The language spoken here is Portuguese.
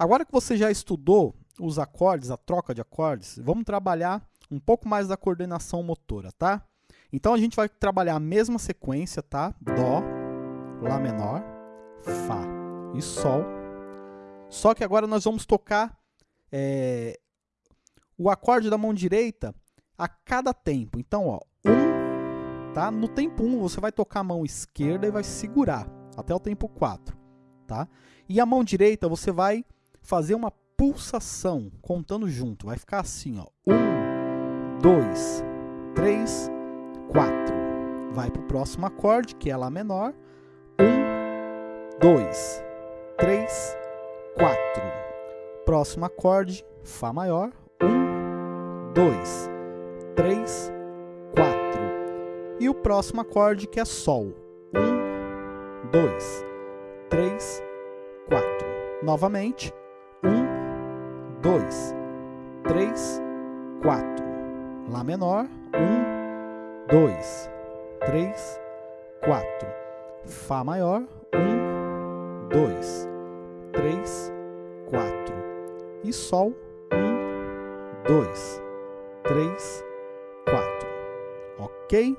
Agora que você já estudou os acordes, a troca de acordes, vamos trabalhar um pouco mais da coordenação motora, tá? Então a gente vai trabalhar a mesma sequência, tá? Dó, Lá menor, Fá e Sol. Só que agora nós vamos tocar é, o acorde da mão direita a cada tempo. Então, ó, um, tá? No tempo 1, um, você vai tocar a mão esquerda e vai segurar até o tempo 4, tá? E a mão direita você vai fazer uma pulsação, contando junto. Vai ficar assim, ó. Um, dois, três, quatro. Vai para o próximo acorde, que é Lá menor. Um, dois, três, quatro. Próximo acorde, Fá maior. Um, dois, três, quatro. E o próximo acorde, que é Sol. Um, dois, três, quatro. Novamente. Um, dois, três, quatro. Lá menor. Um, dois, três, quatro. Fá maior. Um, dois, três, quatro. E Sol. Um, dois, três, quatro. Ok?